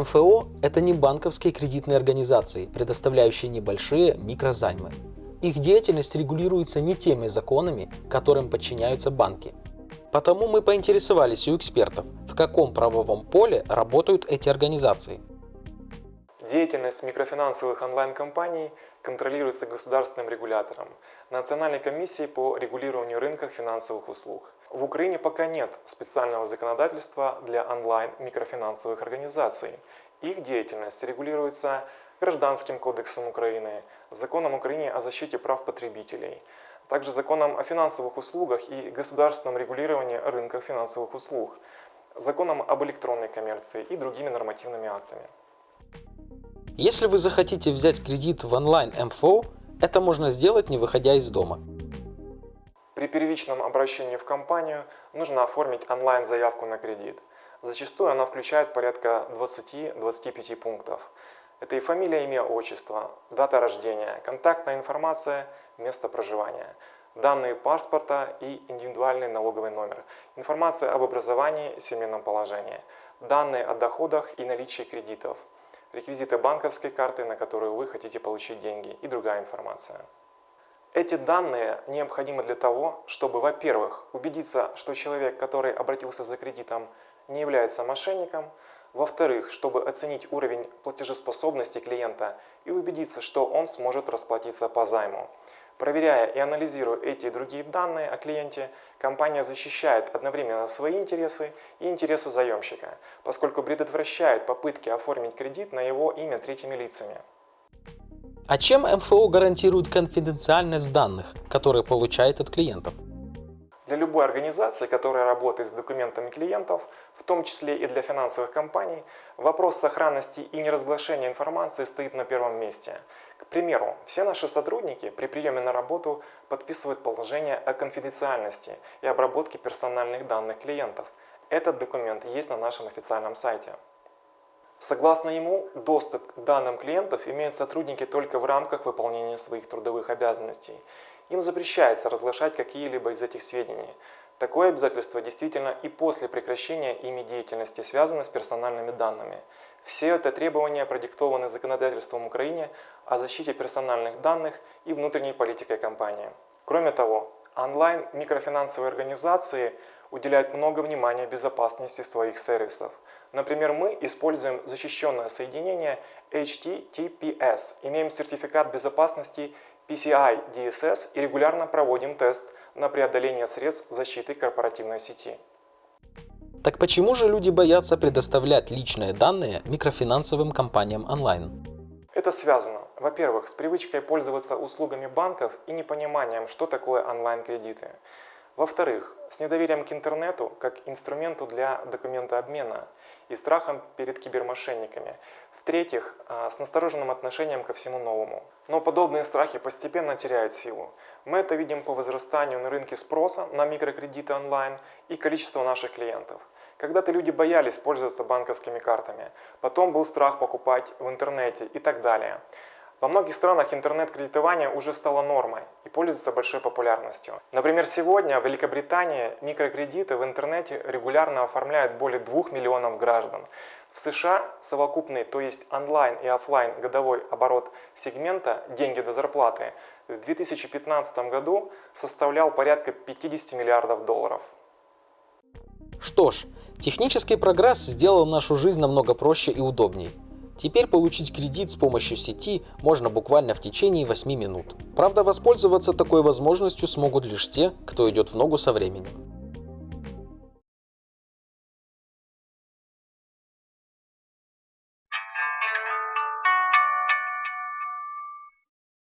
МФО – это не банковские кредитные организации, предоставляющие небольшие микрозаймы. Их деятельность регулируется не теми законами, которым подчиняются банки. Потому мы поинтересовались у экспертов, в каком правовом поле работают эти организации. Деятельность микрофинансовых онлайн-компаний контролируется государственным регулятором – Национальной комиссией по регулированию рынка финансовых услуг. В Украине пока нет специального законодательства для онлайн-микрофинансовых организаций. Их деятельность регулируется Гражданским кодексом Украины, Законом Украины о защите прав потребителей, также Законом о финансовых услугах и государственном регулировании рынка финансовых услуг, Законом об электронной коммерции и другими нормативными актами. Если вы захотите взять кредит в онлайн МФО, это можно сделать не выходя из дома. При первичном обращении в компанию нужно оформить онлайн-заявку на кредит. Зачастую она включает порядка 20-25 пунктов. Это и фамилия, имя, отчество, дата рождения, контактная информация, место проживания, данные паспорта и индивидуальный налоговый номер, информация об образовании, семейном положении, данные о доходах и наличии кредитов, реквизиты банковской карты, на которую вы хотите получить деньги и другая информация. Эти данные необходимы для того, чтобы, во-первых, убедиться, что человек, который обратился за кредитом, не является мошенником, во-вторых, чтобы оценить уровень платежеспособности клиента и убедиться, что он сможет расплатиться по займу. Проверяя и анализируя эти и другие данные о клиенте, компания защищает одновременно свои интересы и интересы заемщика, поскольку предотвращает попытки оформить кредит на его имя третьими лицами. А чем МФО гарантирует конфиденциальность данных, которые получает от клиентов? Для любой организации, которая работает с документами клиентов, в том числе и для финансовых компаний, вопрос сохранности и неразглашения информации стоит на первом месте. К примеру, все наши сотрудники при приеме на работу подписывают положение о конфиденциальности и обработке персональных данных клиентов. Этот документ есть на нашем официальном сайте. Согласно ему, доступ к данным клиентов имеют сотрудники только в рамках выполнения своих трудовых обязанностей. Им запрещается разглашать какие-либо из этих сведений. Такое обязательство действительно и после прекращения ими деятельности связано с персональными данными. Все это требования продиктованы законодательством Украины о защите персональных данных и внутренней политикой компании. Кроме того, онлайн-микрофинансовые организации уделяют много внимания безопасности своих сервисов. Например, мы используем защищенное соединение HTTPS, имеем сертификат безопасности PCI DSS и регулярно проводим тест на преодоление средств защиты корпоративной сети. Так почему же люди боятся предоставлять личные данные микрофинансовым компаниям онлайн? Это связано, во-первых, с привычкой пользоваться услугами банков и непониманием, что такое онлайн-кредиты. Во-вторых, с недоверием к интернету как инструменту для документообмена и страхом перед кибермошенниками. В-третьих, а, с настороженным отношением ко всему новому. Но подобные страхи постепенно теряют силу. Мы это видим по возрастанию на рынке спроса на микрокредиты онлайн и количество наших клиентов. Когда-то люди боялись пользоваться банковскими картами, потом был страх покупать в интернете и так далее. Во многих странах интернет-кредитование уже стало нормой и пользуется большой популярностью. Например, сегодня в Великобритании микрокредиты в интернете регулярно оформляют более 2 миллионов граждан. В США совокупный, то есть онлайн и офлайн годовой оборот сегмента «деньги до зарплаты» в 2015 году составлял порядка 50 миллиардов долларов. Что ж, технический прогресс сделал нашу жизнь намного проще и удобнее. Теперь получить кредит с помощью сети можно буквально в течение 8 минут. Правда, воспользоваться такой возможностью смогут лишь те, кто идет в ногу со временем.